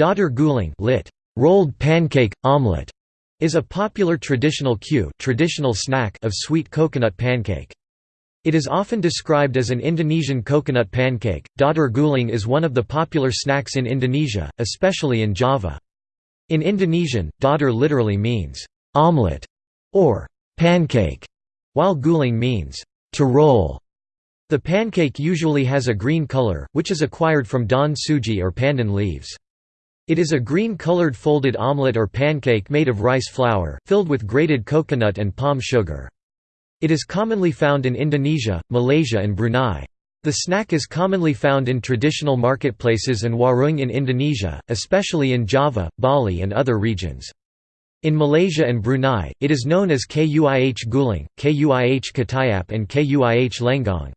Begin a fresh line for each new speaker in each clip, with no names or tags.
Dadar gulung lit. Rolled pancake, omelette, is a popular traditional kue traditional snack of sweet coconut pancake. It is often described as an Indonesian coconut pancake. Dadar gulung is one of the popular snacks in Indonesia, especially in Java. In Indonesian, dadar literally means omelette or pancake, while gulung means to roll. The pancake usually has a green color, which is acquired from daun suji or pandan leaves. It is a green-colored folded omelette or pancake made of rice flour, filled with grated coconut and palm sugar. It is commonly found in Indonesia, Malaysia and Brunei. The snack is commonly found in traditional marketplaces and warung in Indonesia, especially in Java, Bali and other regions. In Malaysia and Brunei, it is known as kuih gulung, kuih ketayap and kuih lenggong.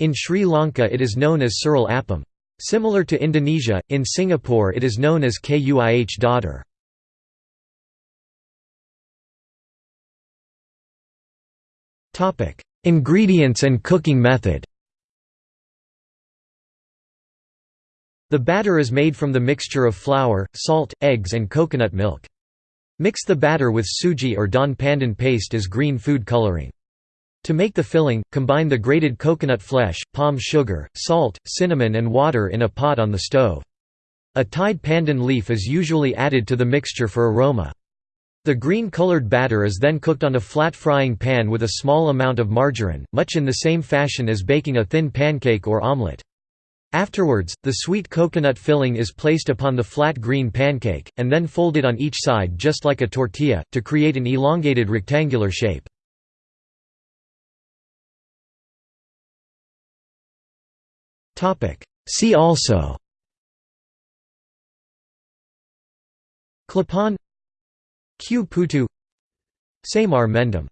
In Sri Lanka it is known as suril appam. Similar to Indonesia, in Singapore it is known as kuih dadar. Ingredients and cooking method The batter is made from the mixture of flour, salt, eggs and coconut milk. Mix the batter with suji or daun pandan paste as green food coloring. To make the filling, combine the grated coconut flesh, palm sugar, salt, cinnamon and water in a pot on the stove. A tied pandan leaf is usually added to the mixture for aroma. The green-colored batter is then cooked on a flat frying pan with a small amount of margarine, much in the same fashion as baking a thin pancake or omelette. Afterwards, the sweet coconut filling is placed upon the flat green pancake, and then folded on each side just like a tortilla, to create an elongated rectangular shape. See also. Klepon. Kue putu. Semar mendem